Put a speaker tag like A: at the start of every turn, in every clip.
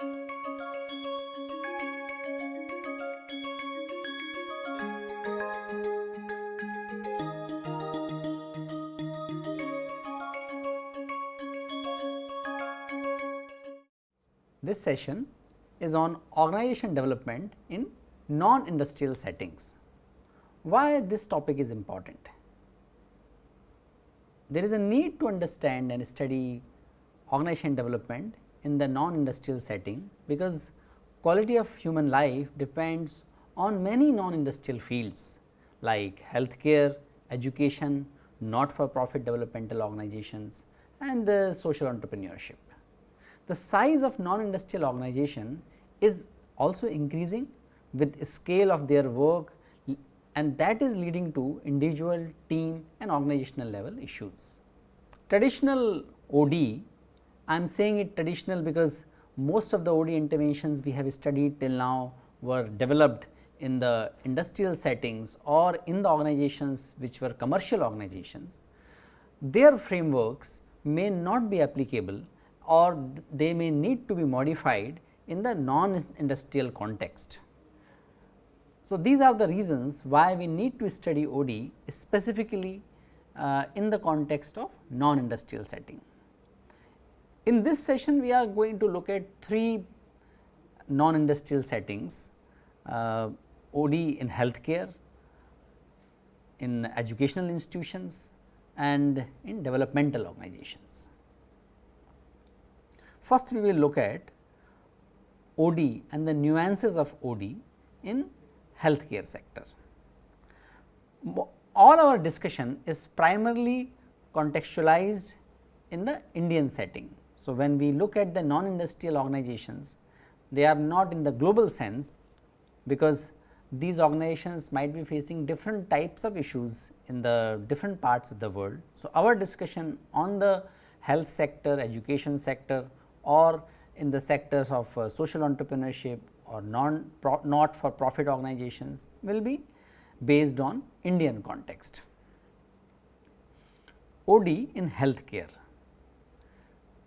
A: This session is on organization development in non-industrial settings. Why this topic is important? There is a need to understand and study organization development in the non-industrial setting, because quality of human life depends on many non-industrial fields like healthcare, education, not for profit developmental organizations and uh, social entrepreneurship the size of non-industrial organization is also increasing with scale of their work and that is leading to individual, team and organizational level issues. Traditional OD, I am saying it traditional because most of the OD interventions we have studied till now were developed in the industrial settings or in the organizations which were commercial organizations. Their frameworks may not be applicable or they may need to be modified in the non-industrial context. So, these are the reasons why we need to study OD specifically uh, in the context of non-industrial setting. In this session, we are going to look at three non-industrial settings, uh, OD in healthcare, in educational institutions and in developmental organizations. First we will look at OD and the nuances of OD in healthcare sector. All our discussion is primarily contextualized in the Indian setting. So, when we look at the non-industrial organizations, they are not in the global sense, because these organizations might be facing different types of issues in the different parts of the world. So, our discussion on the health sector, education sector or in the sectors of uh, social entrepreneurship or non not for profit organizations will be based on Indian context. OD in healthcare.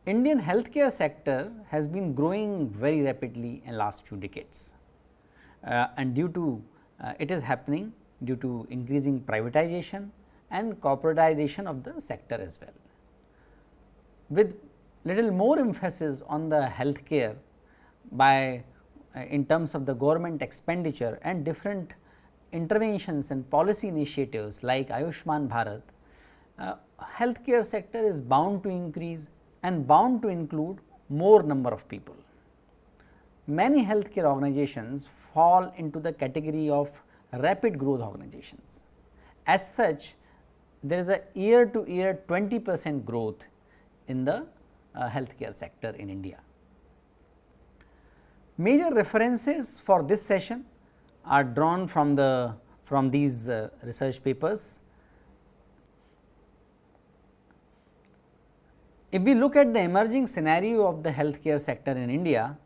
A: Indian healthcare sector has been growing very rapidly in last few decades uh, and due to uh, it is happening due to increasing privatization and corporatization of the sector as well. With little more emphasis on the healthcare by uh, in terms of the government expenditure and different interventions and policy initiatives like Ayushman Bharat, uh, healthcare sector is bound to increase and bound to include more number of people. Many healthcare organizations fall into the category of rapid growth organizations. As such, there is a year to year 20 percent growth in the uh, healthcare sector in India. Major references for this session are drawn from the from these uh, research papers. If we look at the emerging scenario of the healthcare sector in India,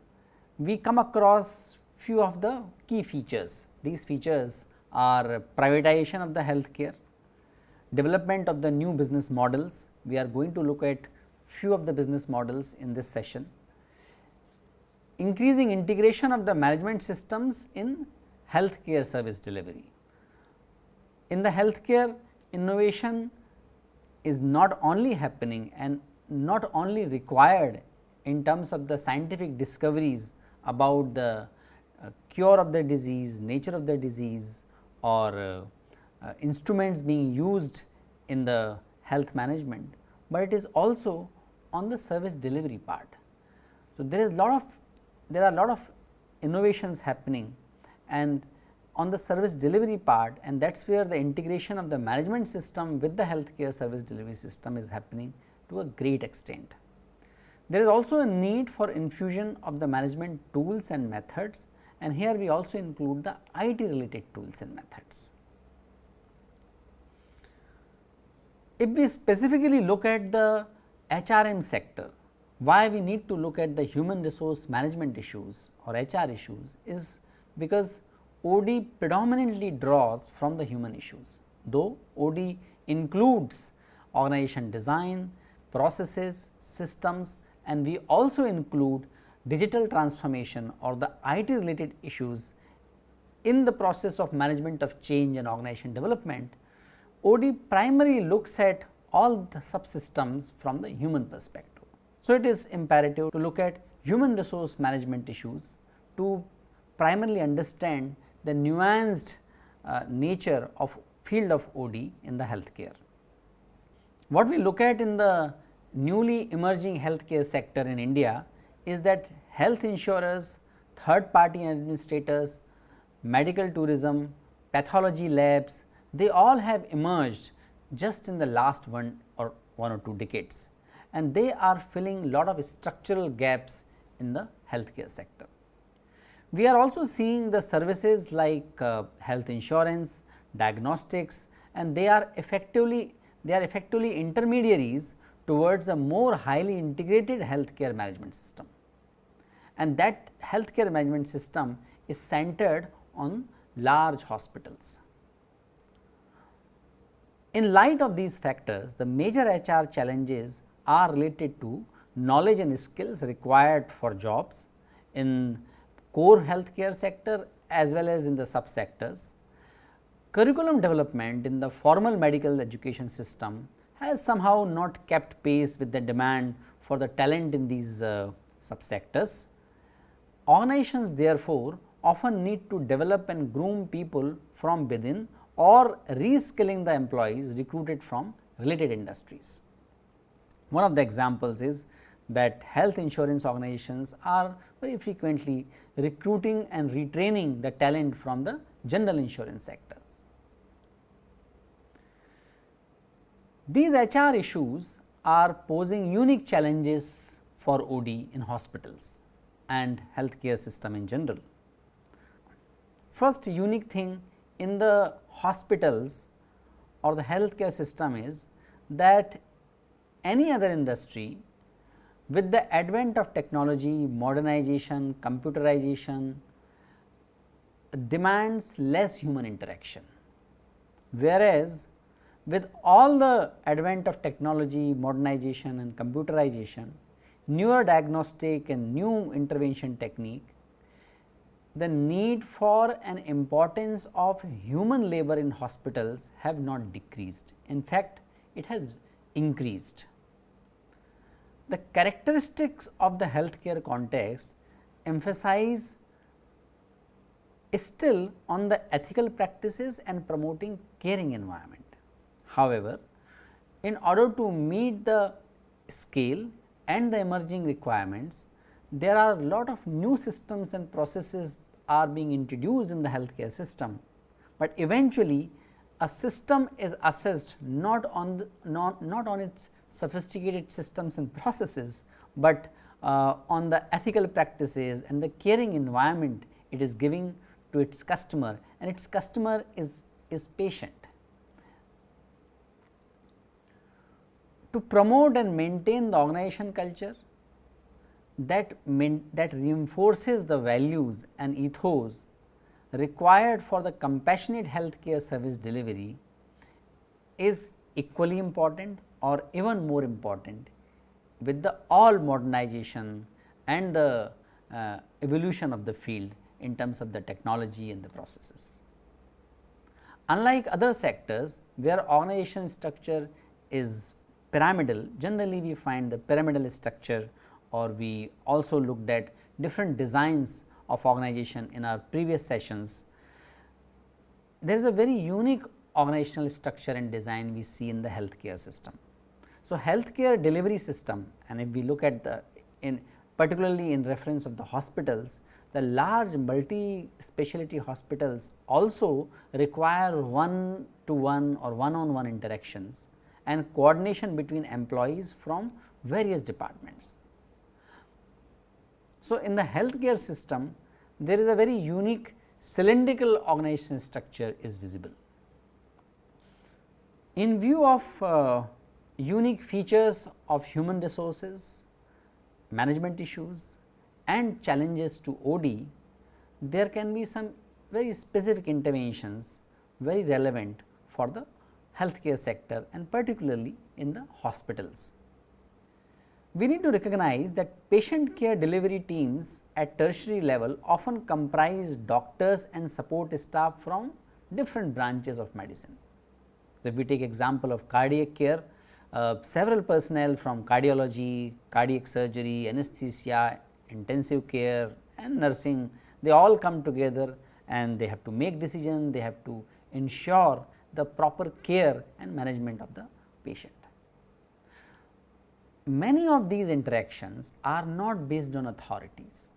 A: we come across few of the key features. These features are privatization of the healthcare, development of the new business models. We are going to look at few of the business models in this session. Increasing integration of the management systems in healthcare service delivery. In the healthcare innovation is not only happening and not only required in terms of the scientific discoveries about the uh, cure of the disease, nature of the disease or uh, uh, instruments being used in the health management, but it is also on the service delivery part. So, there is lot of there are lot of innovations happening and on the service delivery part and that is where the integration of the management system with the healthcare service delivery system is happening to a great extent. There is also a need for infusion of the management tools and methods and here we also include the IT related tools and methods. If we specifically look at the HRM sector, why we need to look at the human resource management issues or HR issues is because OD predominantly draws from the human issues, though OD includes organization design, processes, systems and we also include digital transformation or the IT related issues in the process of management of change and organization development, OD primarily looks at all the subsystems from the human perspective. So, it is imperative to look at human resource management issues to primarily understand the nuanced uh, nature of field of OD in the healthcare. What we look at in the newly emerging healthcare sector in India is that health insurers, third party administrators, medical tourism, pathology labs, they all have emerged just in the last one or one or two decades and they are filling a lot of structural gaps in the healthcare sector. We are also seeing the services like uh, health insurance, diagnostics and they are effectively they are effectively intermediaries towards a more highly integrated healthcare management system. And that healthcare management system is centered on large hospitals. In light of these factors, the major HR challenges are related to knowledge and skills required for jobs in core healthcare sector as well as in the subsectors. Curriculum development in the formal medical education system has somehow not kept pace with the demand for the talent in these uh, subsectors. Organizations therefore, often need to develop and groom people from within or reskilling the employees recruited from related industries. One of the examples is that health insurance organizations are very frequently recruiting and retraining the talent from the general insurance sectors. These HR issues are posing unique challenges for OD in hospitals and healthcare system in general. First unique thing in the hospitals or the healthcare system is that any other industry with the advent of technology, modernization, computerization demands less human interaction. Whereas, with all the advent of technology, modernization and computerization, newer diagnostic and new intervention technique, the need for and importance of human labor in hospitals have not decreased. In fact, it has increased the characteristics of the healthcare context emphasize still on the ethical practices and promoting caring environment. However, in order to meet the scale and the emerging requirements, there are a lot of new systems and processes are being introduced in the healthcare system, but eventually a system is assessed not on the, not, not on its sophisticated systems and processes, but uh, on the ethical practices and the caring environment it is giving to its customer and its customer is, is patient. To promote and maintain the organization culture that, main, that reinforces the values and ethos required for the compassionate healthcare service delivery is equally important or even more important with the all modernization and the uh, evolution of the field in terms of the technology and the processes. Unlike other sectors where organization structure is pyramidal, generally we find the pyramidal structure or we also looked at different designs of organization in our previous sessions. There is a very unique organizational structure and design we see in the healthcare system. So, healthcare delivery system and if we look at the in particularly in reference of the hospitals, the large multi specialty hospitals also require one to one or one on one interactions and coordination between employees from various departments. So, in the healthcare system there is a very unique cylindrical organization structure is visible. In view of uh, unique features of human resources, management issues and challenges to OD, there can be some very specific interventions very relevant for the healthcare sector and particularly in the hospitals. we need to recognize that patient care delivery teams at tertiary level often comprise doctors and support staff from different branches of medicine. If we take example of cardiac care, uh, several personnel from cardiology, cardiac surgery, anesthesia, intensive care and nursing, they all come together and they have to make decision, they have to ensure the proper care and management of the patient. Many of these interactions are not based on authorities.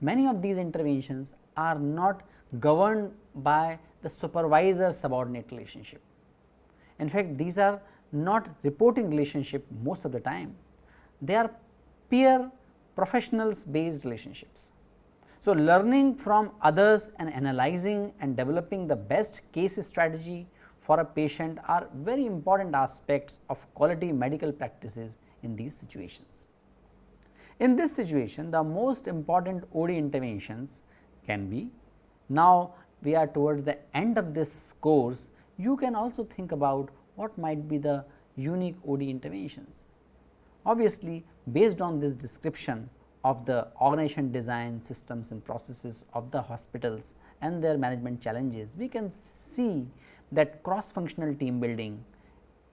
A: Many of these interventions are not governed by the supervisor subordinate relationship. In fact, these are not reporting relationship most of the time, they are peer professionals based relationships. So, learning from others and analyzing and developing the best case strategy for a patient are very important aspects of quality medical practices in these situations. In this situation, the most important OD interventions can be now we are towards the end of this course, you can also think about what might be the unique OD interventions. Obviously, based on this description of the organization design systems and processes of the hospitals and their management challenges, we can see that cross functional team building,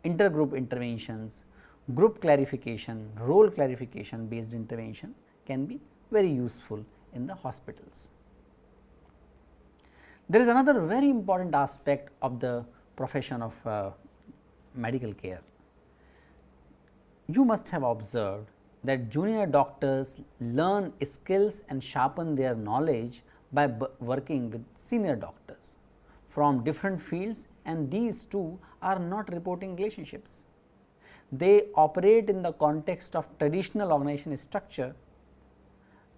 A: intergroup interventions, group clarification, role clarification based intervention can be very useful in the hospitals. There is another very important aspect of the profession of uh, medical care. You must have observed that junior doctors learn skills and sharpen their knowledge by working with senior doctors from different fields and these two are not reporting relationships. They operate in the context of traditional organization structure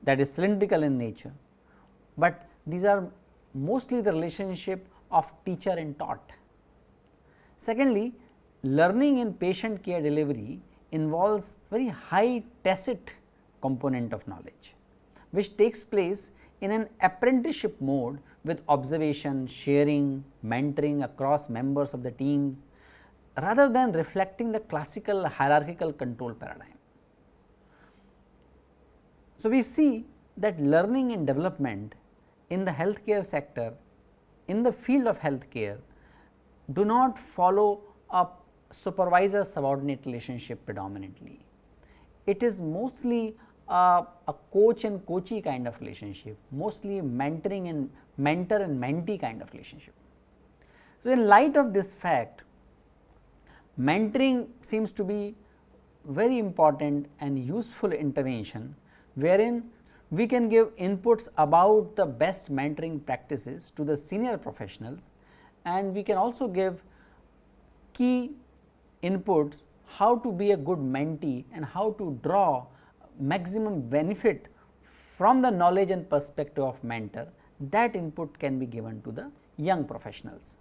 A: that is cylindrical in nature, but these are mostly the relationship of teacher and taught. Secondly, learning in patient care delivery involves very high tacit component of knowledge, which takes place in an apprenticeship mode with observation, sharing, mentoring across members of the teams rather than reflecting the classical hierarchical control paradigm. So, we see that learning and development in the healthcare sector in the field of healthcare do not follow a supervisor subordinate relationship predominantly. It is mostly a, a, coach and coachee kind of relationship, mostly mentoring and mentor and mentee kind of relationship. So, in light of this fact, mentoring seems to be very important and useful intervention, wherein we can give inputs about the best mentoring practices to the senior professionals and we can also give key inputs how to be a good mentee and how to draw maximum benefit from the knowledge and perspective of mentor that input can be given to the young professionals.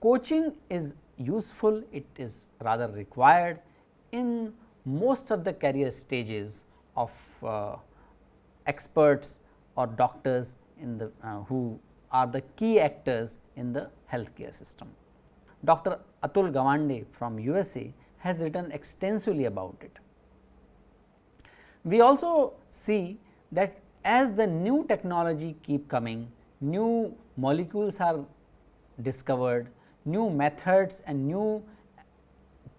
A: Coaching is useful, it is rather required in most of the career stages of uh, experts or doctors in the uh, who are the key actors in the healthcare system. Dr. Atul Gawande from USA has written extensively about it. We also see that as the new technology keep coming, new molecules are discovered, new methods and new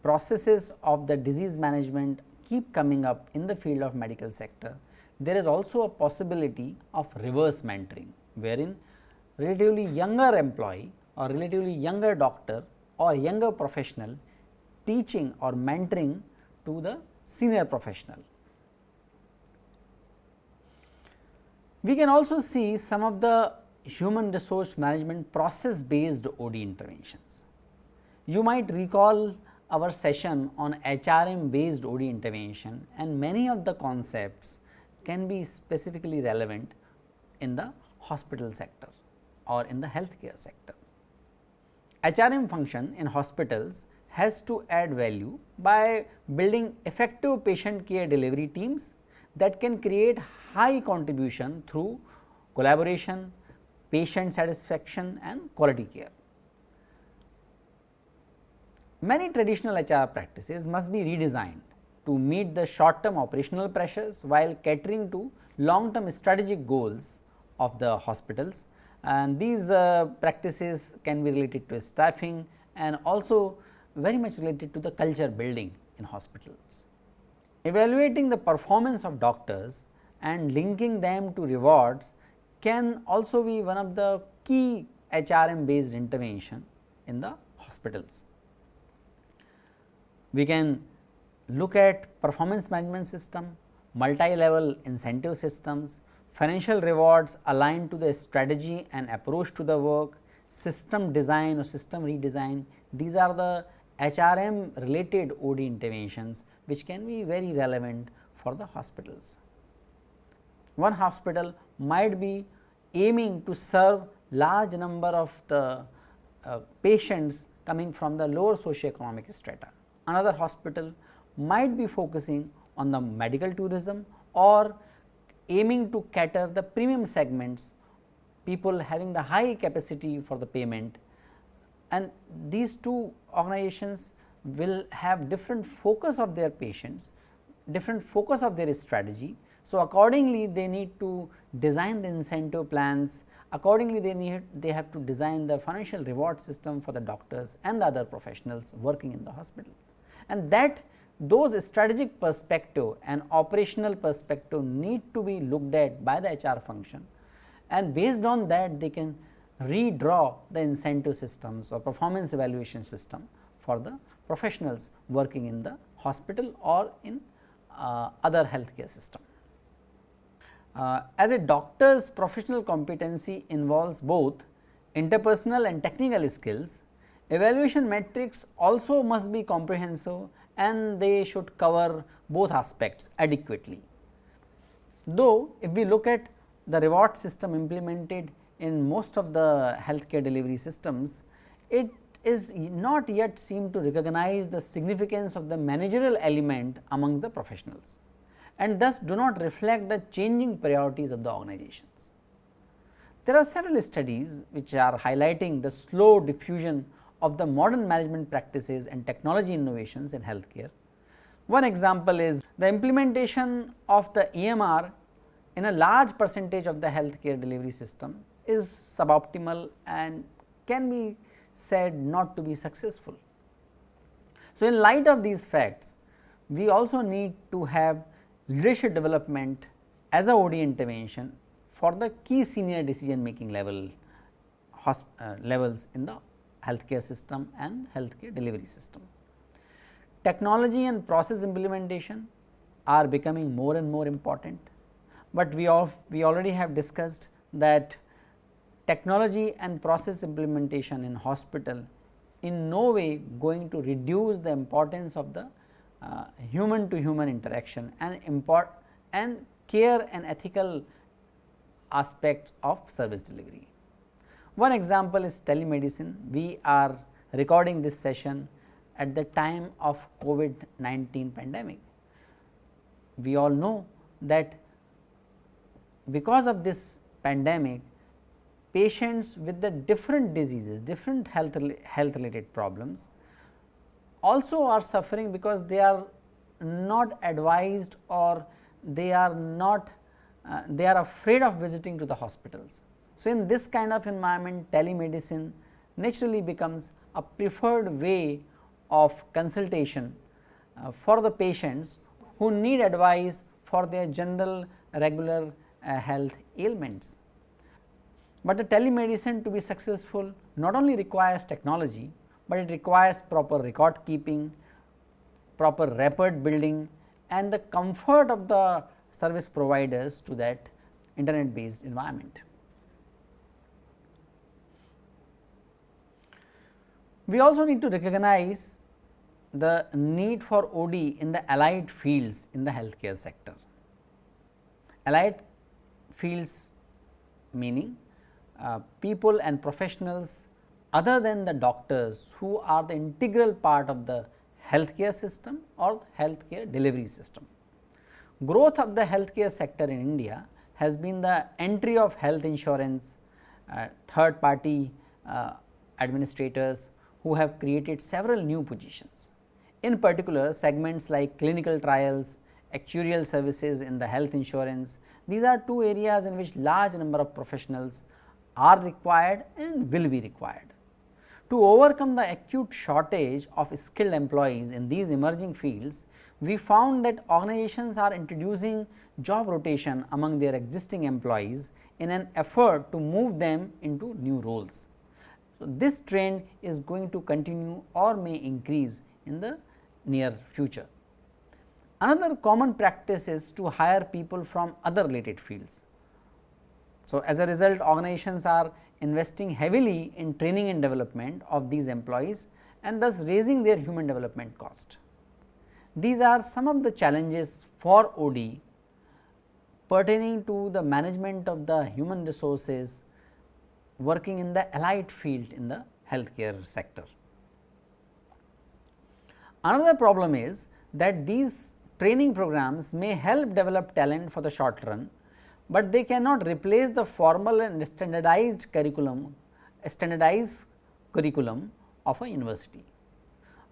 A: processes of the disease management keep coming up in the field of medical sector, there is also a possibility of reverse mentoring, wherein relatively younger employee or relatively younger doctor or younger professional teaching or mentoring to the senior professional. We can also see some of the human resource management process based OD interventions. You might recall our session on HRM based OD intervention and many of the concepts can be specifically relevant in the hospital sector or in the healthcare sector. HRM function in hospitals has to add value by building effective patient care delivery teams that can create high contribution through collaboration, patient satisfaction and quality care. Many traditional HR practices must be redesigned to meet the short term operational pressures while catering to long term strategic goals of the hospitals and these uh, practices can be related to staffing and also very much related to the culture building in hospitals. Evaluating the performance of doctors and linking them to rewards can also be one of the key HRM based intervention in the hospitals. We can look at performance management system, multi-level incentive systems, financial rewards aligned to the strategy and approach to the work, system design or system redesign. These are the HRM related OD interventions which can be very relevant for the hospitals. One hospital might be aiming to serve large number of the uh, patients coming from the lower socioeconomic strata. Another hospital might be focusing on the medical tourism or aiming to cater the premium segments people having the high capacity for the payment and these two organizations will have different focus of their patients, different focus of their strategy. So, accordingly they need to design the incentive plans, accordingly they need they have to design the financial reward system for the doctors and the other professionals working in the hospital. And that those strategic perspective and operational perspective need to be looked at by the HR function and based on that they can redraw the incentive systems or performance evaluation system for the professionals working in the hospital or in uh, other healthcare system. Uh, as a doctor's professional competency involves both interpersonal and technical skills, evaluation metrics also must be comprehensive and they should cover both aspects adequately. Though if we look at the reward system implemented in most of the healthcare delivery systems, it is not yet seem to recognize the significance of the managerial element amongst the professionals and thus do not reflect the changing priorities of the organizations. There are several studies which are highlighting the slow diffusion of the modern management practices and technology innovations in healthcare. One example is the implementation of the EMR in a large percentage of the healthcare delivery system is suboptimal and can be said not to be successful. So, in light of these facts, we also need to have leadership development as a OD intervention for the key senior decision making level uh, levels in the healthcare system and healthcare delivery system. Technology and process implementation are becoming more and more important, but we all we already have discussed that technology and process implementation in hospital in no way going to reduce the importance of the uh, human to human interaction and import and care and ethical aspects of service delivery. One example is telemedicine. We are recording this session at the time of COVID-19 pandemic. We all know that because of this pandemic patients with the different diseases, different health, health related problems also are suffering because they are not advised or they are not uh, they are afraid of visiting to the hospitals. So, in this kind of environment telemedicine naturally becomes a preferred way of consultation uh, for the patients who need advice for their general regular uh, health ailments. But the telemedicine to be successful not only requires technology, but it requires proper record keeping, proper record building and the comfort of the service providers to that internet based environment. We also need to recognize the need for OD in the allied fields in the healthcare sector. Allied fields meaning uh, people and professionals other than the doctors who are the integral part of the healthcare system or healthcare delivery system. Growth of the healthcare sector in India has been the entry of health insurance, uh, third party uh, administrators who have created several new positions. In particular, segments like clinical trials, actuarial services in the health insurance, these are two areas in which large number of professionals are required and will be required. To overcome the acute shortage of skilled employees in these emerging fields, we found that organizations are introducing job rotation among their existing employees in an effort to move them into new roles. So, this trend is going to continue or may increase in the near future. Another common practice is to hire people from other related fields. So, as a result organizations are investing heavily in training and development of these employees and thus raising their human development cost. These are some of the challenges for OD pertaining to the management of the human resources working in the allied field in the healthcare sector. Another problem is that these training programs may help develop talent for the short run, but they cannot replace the formal and standardized curriculum standardized curriculum of a university.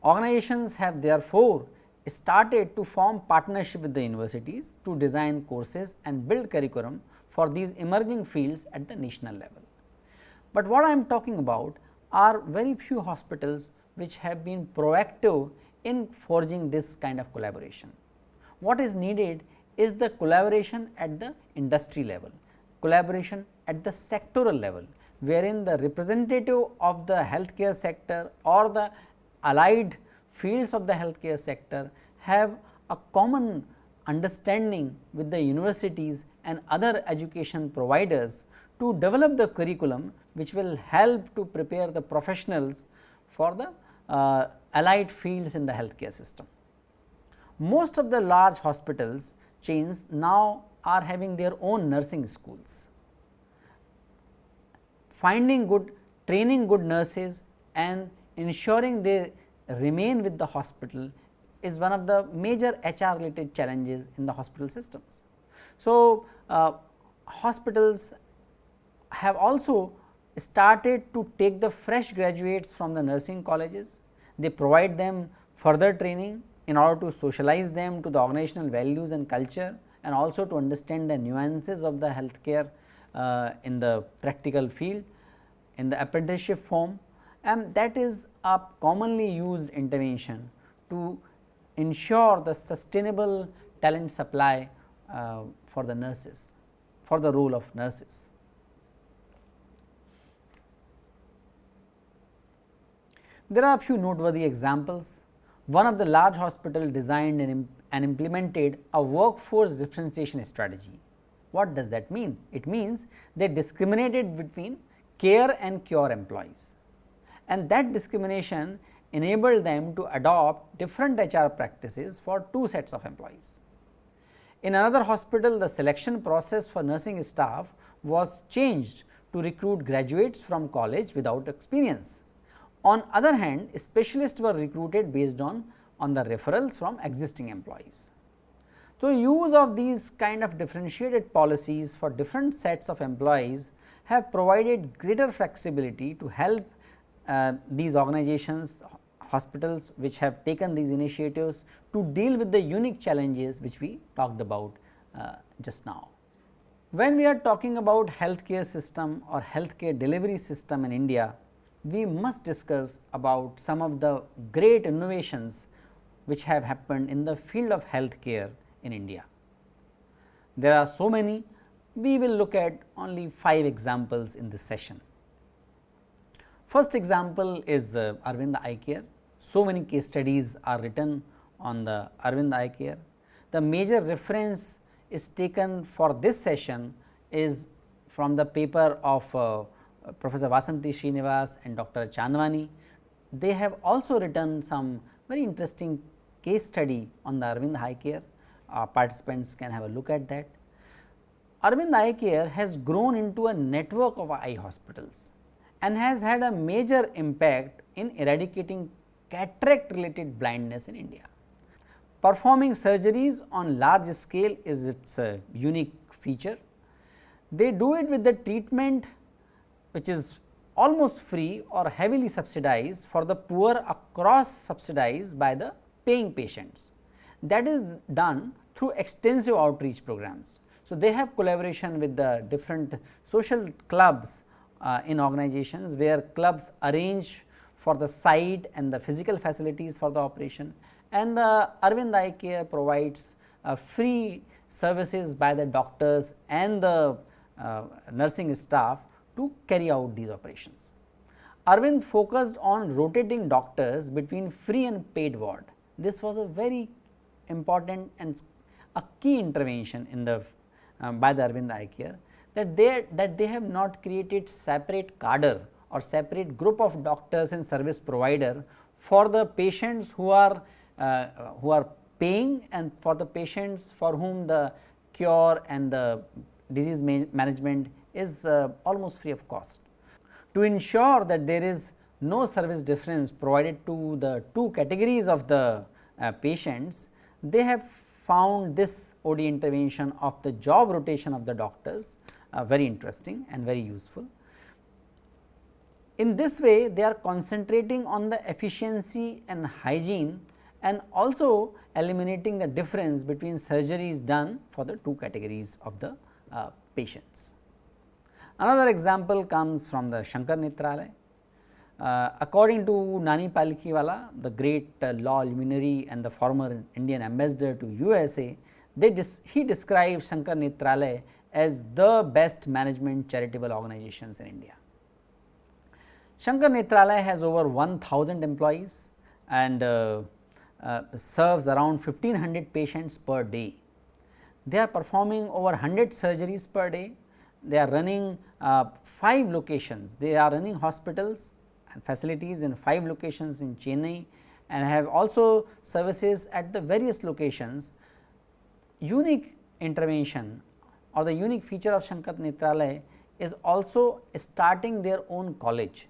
A: Organizations have therefore started to form partnership with the universities to design courses and build curriculum for these emerging fields at the national level. But what I am talking about are very few hospitals which have been proactive in forging this kind of collaboration. What is needed is the collaboration at the industry level, collaboration at the sectoral level, wherein the representative of the healthcare sector or the allied fields of the healthcare sector have a common understanding with the universities and other education providers to develop the curriculum which will help to prepare the professionals for the uh, allied fields in the healthcare system. Most of the large hospitals chains now are having their own nursing schools. Finding good, training good nurses and ensuring they remain with the hospital is one of the major HR related challenges in the hospital systems. So, uh, hospitals have also started to take the fresh graduates from the nursing colleges. They provide them further training in order to socialize them to the organizational values and culture and also to understand the nuances of the healthcare uh, in the practical field in the apprenticeship form and that is a commonly used intervention to ensure the sustainable talent supply uh, for the nurses for the role of nurses. There are a few noteworthy examples. One of the large hospital designed and, and implemented a workforce differentiation strategy. What does that mean? It means they discriminated between care and cure employees and that discrimination enabled them to adopt different HR practices for two sets of employees. In another hospital, the selection process for nursing staff was changed to recruit graduates from college without experience. On other hand, specialists were recruited based on, on the referrals from existing employees. So, use of these kind of differentiated policies for different sets of employees have provided greater flexibility to help uh, these organizations hospitals which have taken these initiatives to deal with the unique challenges which we talked about uh, just now. When we are talking about healthcare system or healthcare delivery system in India, we must discuss about some of the great innovations which have happened in the field of healthcare in India. There are so many, we will look at only 5 examples in this session. First example is uh, Arvind Eye Care. So many case studies are written on the Arvind Eye Care. The major reference is taken for this session is from the paper of uh, Professor Vasanti Srinivas and Dr. Chandwani. They have also written some very interesting case study on the Arvind Eye Care. Uh, participants can have a look at that. Arvind Eye Care has grown into a network of eye hospitals and has had a major impact in eradicating cataract related blindness in India. Performing surgeries on large scale is its uh, unique feature. They do it with the treatment which is almost free or heavily subsidized for the poor across subsidized by the paying patients. That is done through extensive outreach programs. So, they have collaboration with the different social clubs uh, in organizations where clubs arrange for the site and the physical facilities for the operation and the Arvind Eye Care provides uh, free services by the doctors and the uh, nursing staff to carry out these operations. Arvind focused on rotating doctors between free and paid ward. This was a very important and a key intervention in the um, by the Arvind Eye Care that they that they have not created separate cadre or separate group of doctors and service provider for the patients who are uh, who are paying and for the patients for whom the cure and the disease ma management is uh, almost free of cost. To ensure that there is no service difference provided to the two categories of the uh, patients, they have found this OD intervention of the job rotation of the doctors uh, very interesting and very useful. In this way, they are concentrating on the efficiency and hygiene and also eliminating the difference between surgeries done for the two categories of the uh, patients. Another example comes from the Shankar Netralaya. Uh, according to Nani Palkhivala, the great uh, law luminary and the former Indian ambassador to USA, he described Shankar Netralaya as the best management charitable organizations in India. Shankar Netralaya has over 1000 employees and uh, uh, serves around 1500 patients per day. They are performing over 100 surgeries per day they are running uh, 5 locations, they are running hospitals and facilities in 5 locations in Chennai and have also services at the various locations. Unique intervention or the unique feature of Shankar Netralaya is also starting their own college.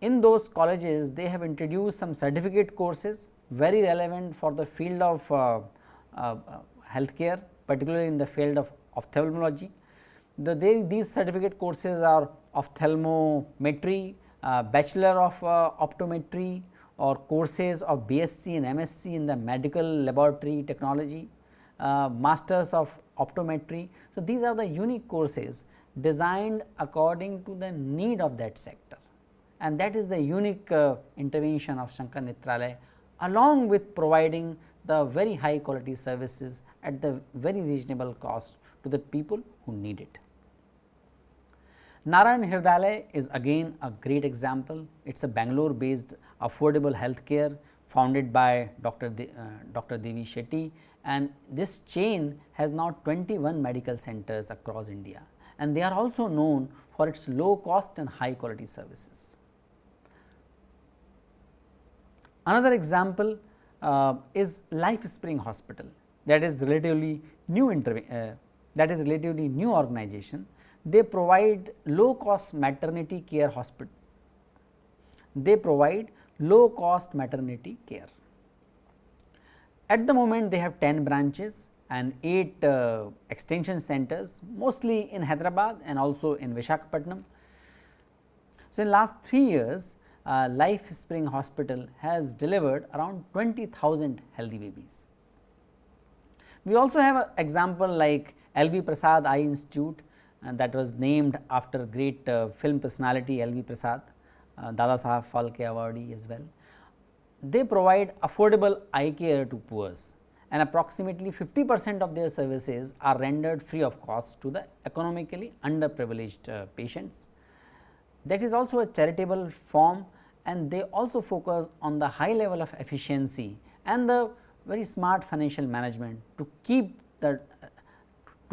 A: In those colleges, they have introduced some certificate courses very relevant for the field of uh, uh, healthcare, particularly in the field of ophthalmology the, they, these certificate courses are ophthalmometry, uh, bachelor of uh, optometry or courses of BSc and MSc in the medical laboratory technology, uh, masters of optometry. So, these are the unique courses designed according to the need of that sector and that is the unique uh, intervention of Shankar Netralaya along with providing the very high quality services at the very reasonable cost to the people who need it. Narayan Hridayalaya is again a great example. It is a Bangalore based affordable healthcare founded by Dr. De, uh, Dr. Devi Shetty and this chain has now 21 medical centers across India and they are also known for its low cost and high quality services. Another example uh, is Life Spring Hospital that is relatively new uh, that is relatively new organization they provide low cost maternity care hospital. They provide low cost maternity care. At the moment they have 10 branches and 8 uh, extension centers mostly in Hyderabad and also in Vishakhapatnam. So, in last 3 years uh, Life Spring Hospital has delivered around 20,000 healthy babies. We also have an example like LV Prasad Eye Institute that was named after great uh, film personality L. V. Prasad, uh, Dada Sahab Phalke awardee as well. They provide affordable eye care to poors and approximately 50 percent of their services are rendered free of cost to the economically underprivileged uh, patients. That is also a charitable form and they also focus on the high level of efficiency and the very smart financial management to keep the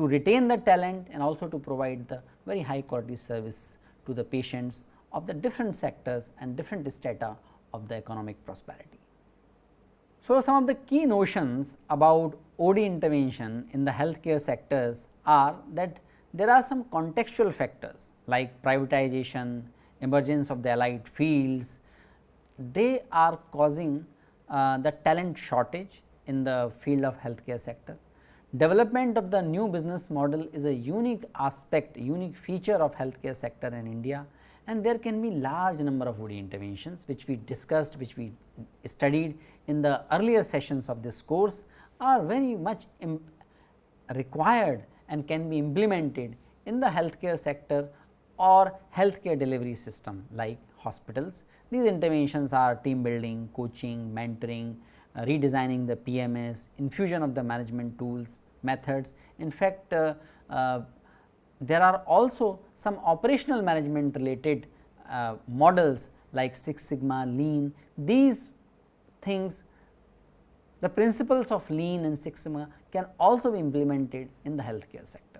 A: to retain the talent and also to provide the very high quality service to the patients of the different sectors and different strata of the economic prosperity. So, some of the key notions about OD intervention in the healthcare sectors are that there are some contextual factors like privatization, emergence of the allied fields, they are causing uh, the talent shortage in the field of healthcare sector. Development of the new business model is a unique aspect, unique feature of healthcare sector in India and there can be large number of OD interventions which we discussed which we studied in the earlier sessions of this course are very much required and can be implemented in the healthcare sector or healthcare delivery system like hospitals. These interventions are team building, coaching, mentoring, redesigning the PMS, infusion of the management tools, methods. In fact, uh, uh, there are also some operational management related uh, models like Six Sigma, Lean. These things, the principles of Lean and Six Sigma can also be implemented in the healthcare sector.